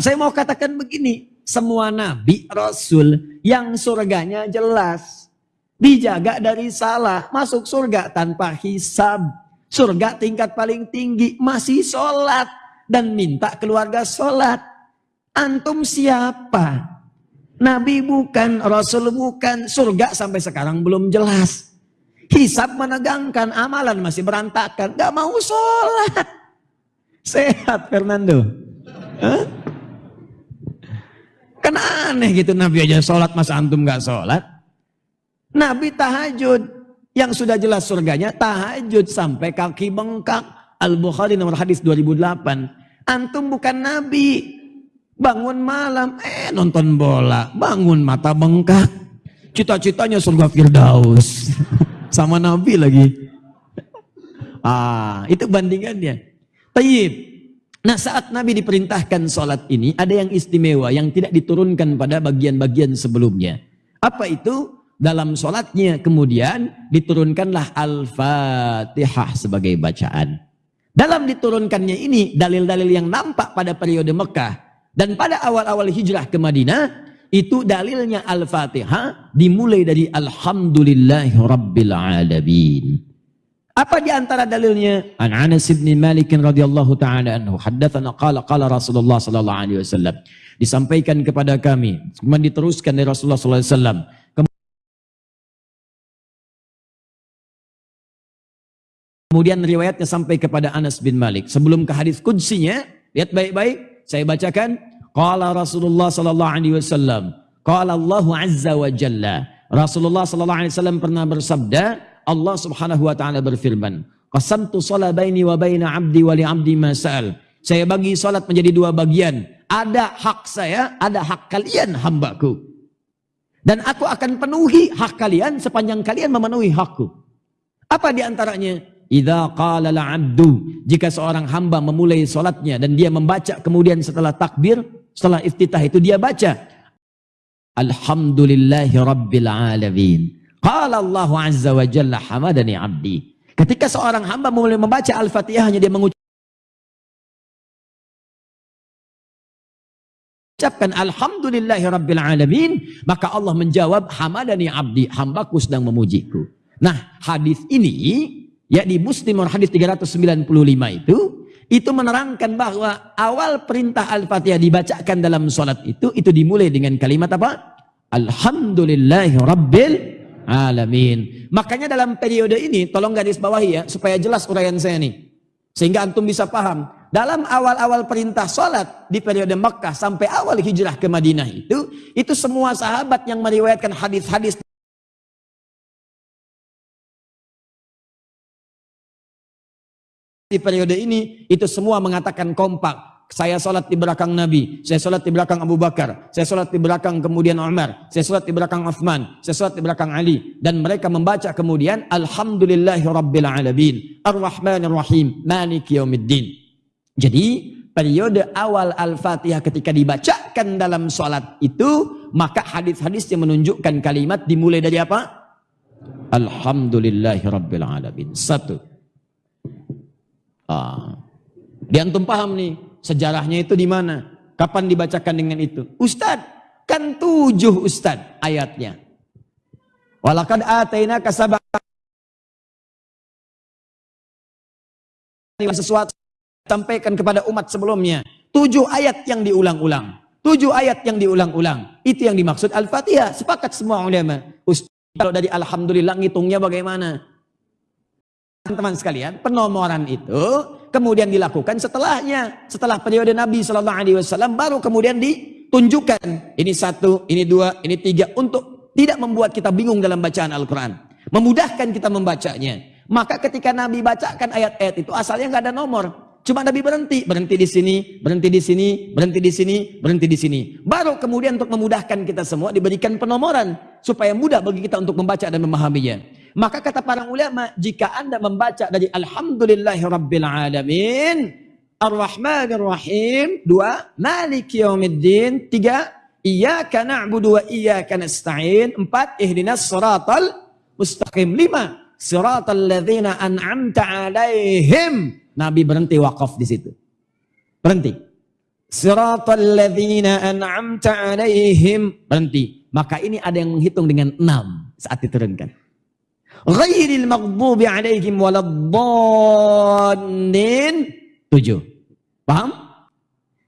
saya mau katakan begini, semua nabi, rasul yang surganya jelas, dijaga dari salah, masuk surga tanpa hisab. Surga tingkat paling tinggi, masih sholat dan minta keluarga sholat. Antum siapa? Nabi bukan, Rasul bukan, surga sampai sekarang belum jelas. Hisab menegangkan, amalan masih berantakan, gak mau sholat. Sehat Fernando. Hah? Kan aneh gitu Nabi aja sholat masa antum gak sholat. Nabi tahajud yang sudah jelas surganya tahajud sampai kaki bengkak. Al-Bukhari nomor hadis 2008. Antum bukan Nabi. Bangun malam, eh nonton bola. Bangun mata bengkak. Cita-citanya surga Firdaus. Sama Nabi lagi. Ah, itu bandingannya. Tayyib. Nah saat Nabi diperintahkan sholat ini ada yang istimewa yang tidak diturunkan pada bagian-bagian sebelumnya. Apa itu? Dalam sholatnya kemudian diturunkanlah Al-Fatihah sebagai bacaan. Dalam diturunkannya ini dalil-dalil yang nampak pada periode Mekah dan pada awal-awal hijrah ke Madinah itu dalilnya Al-Fatihah dimulai dari Alhamdulillahi Rabbil. Apa di antara dalilnya? An Anas bin Malik radhiyallahu taala anhu haddatsana qala qala Rasulullah sallallahu alaihi wasallam. Disampaikan kepada kami, kemudian diteruskan dari Rasulullah sallallahu alaihi wasallam. Kemudian riwayatnya sampai kepada Anas bin Malik. Sebelum ke hadis kudsinya, lihat baik-baik, saya bacakan. Qala Rasulullah sallallahu alaihi wasallam. Qala Allah azza wa jalla. Rasulullah sallallahu alaihi wasallam pernah bersabda, Allah Subhanahu wa taala berfirman, "Qasamtu shalah baini wa baina 'abdi wa li 'abdi ma sa'al." Saya bagi salat menjadi dua bagian. Ada hak saya, ada hak kalian hambaku. Dan aku akan penuhi hak kalian sepanjang kalian memenuhi hakku. Apa di antaranya? Idza qala abdu jika seorang hamba memulai salatnya dan dia membaca kemudian setelah takbir, setelah iftitah itu dia baca Alhamdulillahi rabbil alamin. Qala Allah Azza wa Jalla hamadani abdi. Ketika seorang hamba mulai membaca Al-Fatihahnya dia mengucapkan Alhamdulillahi Rabbil Alamin. Maka Allah menjawab hamadani abdi hambaku sedang memujiku. Nah hadis ini ya di Muslim hadis 395 itu itu menerangkan bahwa awal perintah Al-Fatihah dibacakan dalam sholat itu itu dimulai dengan kalimat apa? Alhamdulillahi Rabbil alamin. Makanya dalam periode ini, tolong garis bawahi ya, supaya jelas uraian saya nih. Sehingga antum bisa paham. Dalam awal-awal perintah sholat di periode Mekah sampai awal hijrah ke Madinah itu, itu semua sahabat yang meriwayatkan hadis-hadis di periode ini, itu semua mengatakan kompak saya sholat di belakang Nabi, saya sholat di belakang Abu Bakar, saya sholat di belakang kemudian Umar, saya sholat di belakang Uthman, saya sholat di belakang Ali. Dan mereka membaca kemudian Alhamdulillahi Rabbil Alamin, Ar-Rahmanir Rahim, Maliki Yawmiddin. Jadi periode awal Al-Fatihah ketika dibacakan dalam sholat itu, maka hadis-hadis yang menunjukkan kalimat dimulai dari apa? Alhamdulillahi Rabbil Alamin. Satu. Ah. Diantum paham nih, Sejarahnya itu di mana? Kapan dibacakan dengan itu? Ustad, kan tujuh Ustad ayatnya. Walakad ataina kasabah sesuatu sampaikan kepada umat sebelumnya. Tujuh ayat yang diulang-ulang. Tujuh ayat yang diulang-ulang. Itu yang dimaksud Al-Fatihah. Sepakat semua ulama. Ustaz, kalau dari Alhamdulillah ngitungnya bagaimana? Teman-teman sekalian, penomoran itu kemudian dilakukan setelahnya, setelah periode Nabi Shallallahu Alaihi Wasallam baru kemudian ditunjukkan ini satu, ini dua, ini tiga untuk tidak membuat kita bingung dalam bacaan Al-Quran, memudahkan kita membacanya. Maka ketika Nabi bacakan ayat-ayat itu asalnya nggak ada nomor, cuma Nabi berhenti, berhenti di sini, berhenti di sini, berhenti di sini, berhenti di sini. Baru kemudian untuk memudahkan kita semua diberikan penomoran supaya mudah bagi kita untuk membaca dan memahaminya. Maka kata para ulama, jika anda membaca dari Alhamdulillahi Rabbil Alamin, Ar-Rahmanir Rahim, dua, Maliki Yawmiddin, tiga, Iyaka na'budu wa iyaka nasta'in, empat, Ihdinas siratal mustaqim, lima, Siratal ladzina an'amta alaihim. Nabi berhenti wakaf di situ. Berhenti. Siratal ladzina an'amta alaihim. Berhenti. Maka ini ada yang menghitung dengan enam saat diturunkan. Ghairil maghdubi alaihim waladdallin. Tujuh. Paham?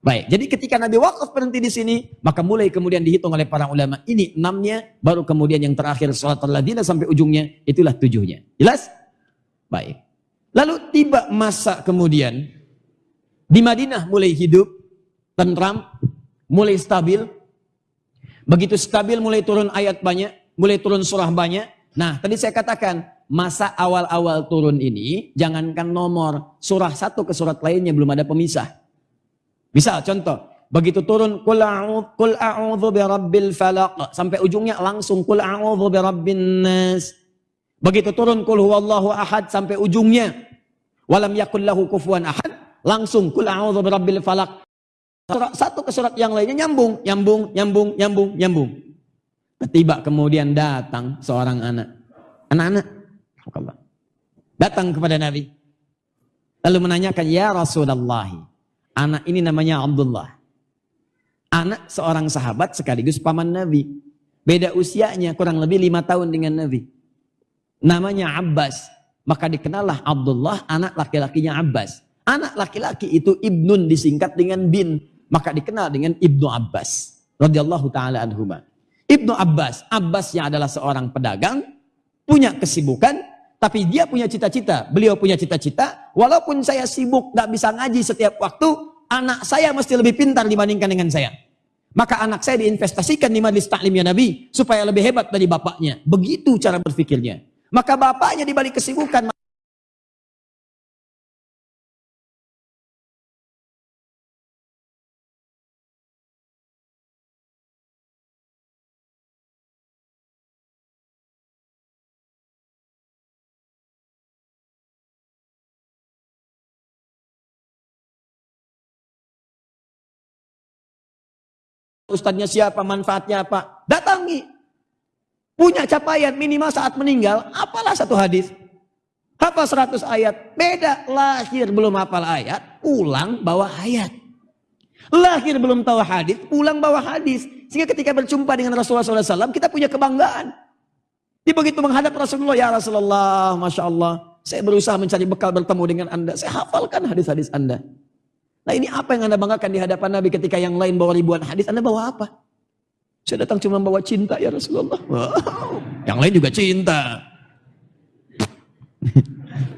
Baik, jadi ketika Nabi wakaf berhenti di sini, maka mulai kemudian dihitung oleh para ulama. Ini enamnya, baru kemudian yang terakhir sholat al-ladina sampai ujungnya, itulah tujuhnya. Jelas? Baik. Lalu tiba masa kemudian, di Madinah mulai hidup, tentram, mulai stabil. Begitu stabil mulai turun ayat banyak, mulai turun surah banyak. Nah, tadi saya katakan, masa awal-awal turun ini, jangankan nomor, surah satu ke surat lainnya belum ada pemisah. Misal contoh, begitu turun kul kul birabbil falaq sampai ujungnya langsung kul birabbin nas. Begitu turun kul huwallahu ahad sampai ujungnya walam yakul lahu kufuwan ahad langsung kul a'udzu birabbil. Surat satu ke surat yang lainnya nyambung, nyambung, nyambung, nyambung, nyambung. Tiba kemudian datang seorang anak. Anak-anak. Datang kepada Nabi. Lalu menanyakan, Ya Rasulullah, Anak ini namanya Abdullah. Anak seorang sahabat sekaligus paman Nabi. Beda usianya kurang lebih lima tahun dengan Nabi. Namanya Abbas. Maka dikenallah Abdullah anak laki-lakinya Abbas. Anak laki-laki itu Ibnun disingkat dengan bin. Maka dikenal dengan Ibnu Abbas. radhiyallahu ta'ala anhumah. Ibnu Abbas. Abbas yang adalah seorang pedagang. Punya kesibukan. Tapi dia punya cita-cita. Beliau punya cita-cita. Walaupun saya sibuk gak bisa ngaji setiap waktu anak saya mesti lebih pintar dibandingkan dengan saya. Maka anak saya diinvestasikan di majlis taklimnya Nabi supaya lebih hebat dari bapaknya. Begitu cara berpikirnya. Maka bapaknya dibalik kesibukan Ustadznya siapa, manfaatnya apa. Datangi. Punya capaian minimal saat meninggal, apalah satu hadis. Hafal 100 ayat. Beda lahir belum hafal ayat, pulang bawa ayat. Lahir belum tahu hadis, pulang bawa hadis. Sehingga ketika berjumpa dengan Rasulullah SAW, kita punya kebanggaan. Dia begitu menghadap Rasulullah, ya Rasulullah, Masya Allah. Saya berusaha mencari bekal bertemu dengan anda. Saya hafalkan hadis-hadis anda. Nah ini apa yang anda banggakan di hadapan Nabi ketika yang lain bawa ribuan hadis, anda bawa apa? Saya datang cuma bawa cinta ya Rasulullah. Wow. Yang lain juga cinta.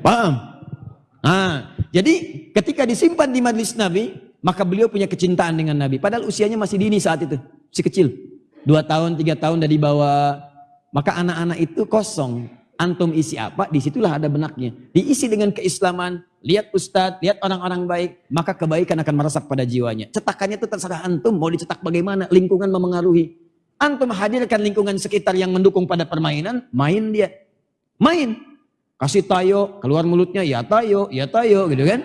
Paham? Nah, jadi ketika disimpan di majlis Nabi, maka beliau punya kecintaan dengan Nabi. Padahal usianya masih dini saat itu, masih kecil. Dua tahun, tiga tahun dari bawah. Maka anak-anak itu kosong. Antum isi apa, di situlah ada benaknya. Diisi dengan keislaman, lihat ustadz, lihat orang-orang baik, maka kebaikan akan meresap pada jiwanya. Cetakannya itu terserah antum, mau dicetak bagaimana, lingkungan memengaruhi. Antum hadirkan lingkungan sekitar yang mendukung pada permainan, main dia. Main. Kasih tayo, keluar mulutnya, ya tayo, ya tayo, gitu kan.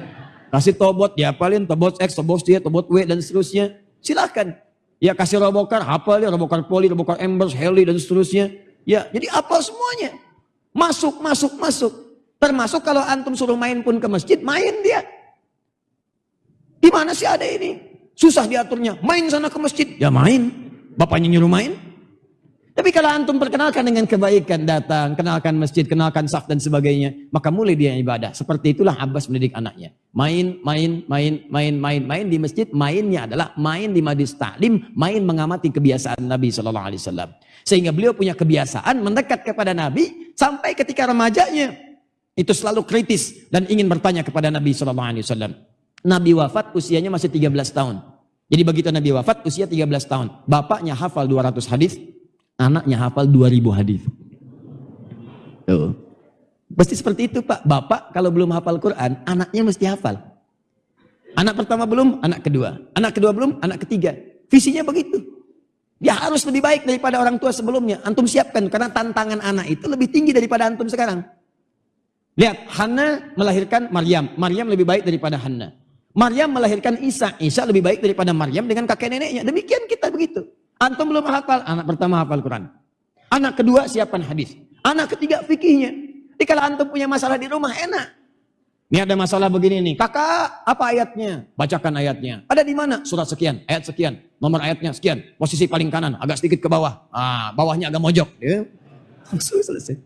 Kasih tobot, ya paling tobot X, tobot Y, tobot W, dan seterusnya. Silakan. Ya kasih robokar, hafal ya, robokar poli, robokar embers, heli, dan seterusnya. Ya, jadi apa semuanya. Masuk, masuk, masuk. Termasuk kalau antum suruh main pun ke masjid, main dia. Di mana sih ada ini? Susah diaturnya. Main sana ke masjid, ya main. Bapaknya nyuruh main. Tapi kalau antum perkenalkan dengan kebaikan datang, kenalkan masjid, kenalkan saf dan sebagainya, maka mulai dia ibadah. Seperti itulah Abbas mendidik anaknya. Main, main, main, main, main, main di masjid. Mainnya adalah main di majlis taklim, main mengamati kebiasaan Nabi Shallallahu Alaihi Wasallam. Sehingga beliau punya kebiasaan mendekat kepada Nabi sampai ketika remajanya itu selalu kritis dan ingin bertanya kepada Nabi Shallallahu Alaihi Wasallam. Nabi wafat usianya masih 13 tahun. Jadi begitu Nabi wafat usia 13 tahun. Bapaknya hafal 200 hadis, Anaknya hafal 2000 hadis. Tuh. Pasti seperti itu Pak. Bapak kalau belum hafal Quran, anaknya mesti hafal. Anak pertama belum, anak kedua. Anak kedua belum, anak ketiga. Visinya begitu. Dia harus lebih baik daripada orang tua sebelumnya. Antum siapkan karena tantangan anak itu lebih tinggi daripada antum sekarang. Lihat, Hana melahirkan Maryam. Maryam lebih baik daripada Hana. Maryam melahirkan Isa. Isa lebih baik daripada Maryam dengan kakek neneknya. Demikian kita begitu. Antum belum hafal, anak pertama hafal Quran. Anak kedua siapkan hadis. Anak ketiga fikihnya. Jadi kalau antum punya masalah di rumah enak. Ini ada masalah begini nih. Kakak, apa ayatnya? Bacakan ayatnya. Ada di mana? Surat sekian, ayat sekian, nomor ayatnya sekian, posisi paling kanan, agak sedikit ke bawah. Ah, bawahnya agak mojok. Ya. Langsung selesai.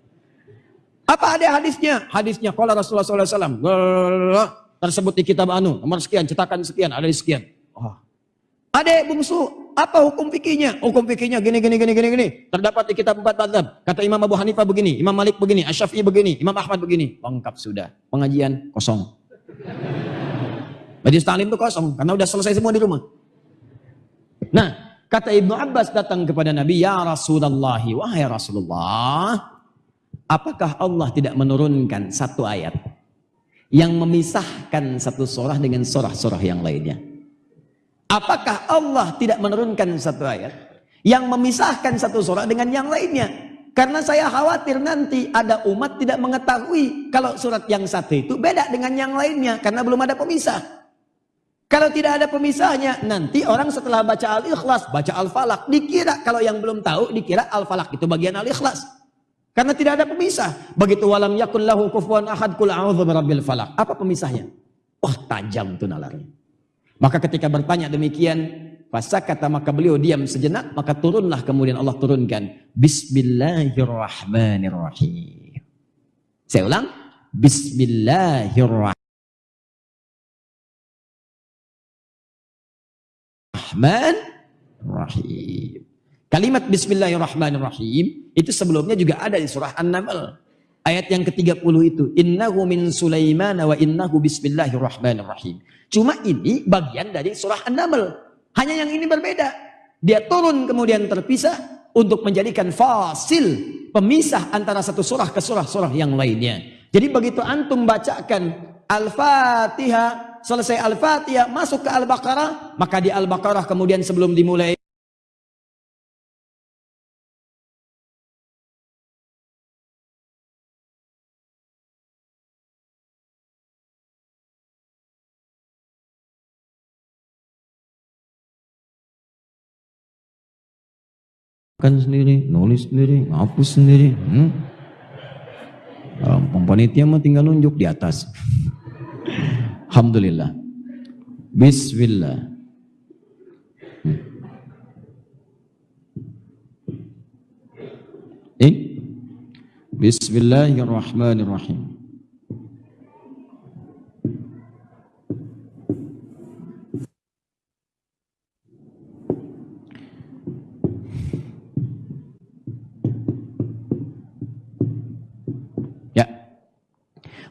Apa ada hadisnya? Hadisnya kalau Rasulullah SAW. Tersebut di kitab anu, nomor sekian, cetakan sekian, ada di sekian. Oh. Adek bungsu, apa hukum fikihnya? Hukum fikihnya gini gini gini gini gini. Terdapat di kitab empat mazhab. Kata Imam Abu Hanifah begini, Imam Malik begini, Asy-Syafi'i begini, Imam Ahmad begini. Lengkap sudah. Pengajian kosong. Majlis taklim itu kosong karena udah selesai semua di rumah. Nah, kata Ibnu Abbas datang kepada Nabi, "Ya Rasulullah, wahai Rasulullah, apakah Allah tidak menurunkan satu ayat yang memisahkan satu surah dengan surah-surah yang lainnya. Apakah Allah tidak menurunkan satu ayat yang memisahkan satu surah dengan yang lainnya? Karena saya khawatir nanti ada umat tidak mengetahui kalau surat yang satu itu beda dengan yang lainnya karena belum ada pemisah. Kalau tidak ada pemisahnya, nanti orang setelah baca Al-Ikhlas, baca Al-Falaq, dikira kalau yang belum tahu dikira Al-Falaq itu bagian Al-Ikhlas. Karena tidak ada pemisah. Begitu walam yakun lahu kufuwan ahad kul a'udzu falaq. Apa pemisahnya? Wah, tajam tuh nalarnya. Maka ketika bertanya demikian, kata maka beliau diam sejenak, maka turunlah kemudian Allah turunkan Bismillahirrahmanirrahim. Saya ulang, Bismillahirrahmanirrahim. Kalimat Bismillahirrahmanirrahim itu sebelumnya juga ada di surah An-Naml. Ayat yang ke-30 itu. Innahu min Sulaiman wa innahu Bismillahirrahmanirrahim. Cuma ini bagian dari surah An-Naml. Hanya yang ini berbeda. Dia turun kemudian terpisah untuk menjadikan fasil. Pemisah antara satu surah ke surah-surah yang lainnya. Jadi begitu antum bacakan Al-Fatihah. Selesai Al-Fatihah masuk ke Al-Baqarah. Maka di Al-Baqarah kemudian sebelum dimulai kan sendiri, nulis sendiri, ngapus sendiri. Hmm? Um, panitia mah tinggal nunjuk di atas. Alhamdulillah. Bismillah. Hmm. Eh? Bismillahirrahmanirrahim.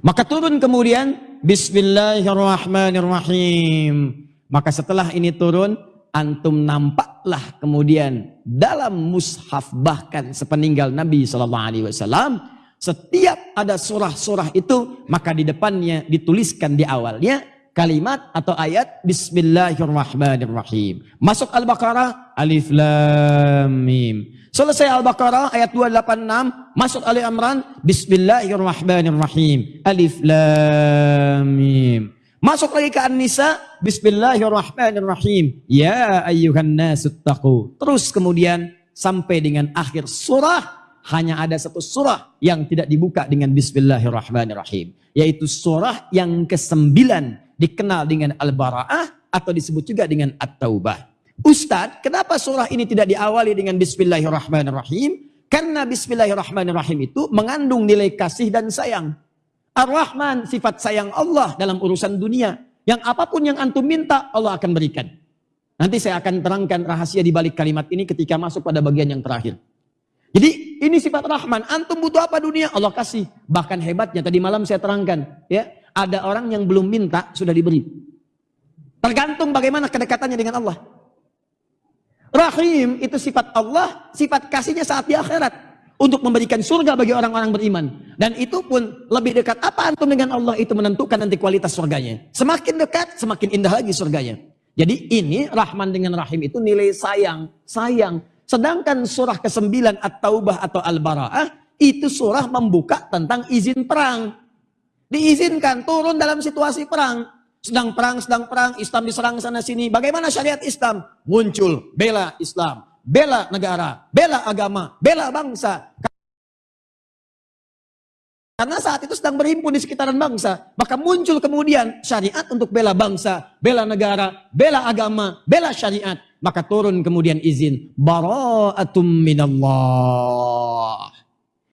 Maka turun kemudian Bismillahirrahmanirrahim. Maka setelah ini turun, antum nampaklah kemudian dalam mushaf bahkan sepeninggal Nabi Shallallahu Alaihi Wasallam setiap ada surah-surah itu maka di depannya dituliskan di awalnya kalimat atau ayat Bismillahirrahmanirrahim. Masuk Al-Baqarah Alif Lam Mim. Selesai Al-Baqarah ayat 286, masuk Ali Imran, Bismillahirrahmanirrahim. Alif Lam Mim. Masuk lagi ke An-Nisa, Bismillahirrahmanirrahim. Ya ayyuhan nasuttaqu. Terus kemudian sampai dengan akhir surah hanya ada satu surah yang tidak dibuka dengan Bismillahirrahmanirrahim. Yaitu surah yang kesembilan dikenal dengan Al-Bara'ah atau disebut juga dengan At-Taubah. Ustadz, kenapa surah ini tidak diawali dengan Bismillahirrahmanirrahim? Karena Bismillahirrahmanirrahim itu mengandung nilai kasih dan sayang. Ar-Rahman, sifat sayang Allah dalam urusan dunia. Yang apa pun yang antum minta, Allah akan berikan. Nanti saya akan terangkan rahasia di balik kalimat ini ketika masuk pada bagian yang terakhir. Jadi ini sifat Rahman. Antum butuh apa dunia? Allah kasih. Bahkan hebatnya tadi malam saya terangkan. ya Ada orang yang belum minta, sudah diberi. Tergantung bagaimana kedekatannya dengan Allah. Rahim itu sifat Allah, sifat kasihnya saat di akhirat. Untuk memberikan surga bagi orang-orang beriman. Dan itu pun lebih dekat apa antum dengan Allah itu menentukan nanti kualitas surganya. Semakin dekat, semakin indah lagi surganya. Jadi ini Rahman dengan Rahim itu nilai sayang. Sayang. Sedangkan surah ke-9 At-Taubah atau Al-Bara'ah itu surah membuka tentang izin perang. Diizinkan turun dalam situasi perang. Sedang perang, sedang perang, Islam diserang sana sini. Bagaimana syariat Islam? Muncul, bela Islam, bela negara, bela agama, bela bangsa. Karena saat itu sedang berhimpun di sekitaran bangsa. Maka muncul kemudian syariat untuk bela bangsa, bela negara, bela agama, bela syariat. Maka turun kemudian izin. Bara'atum minallah.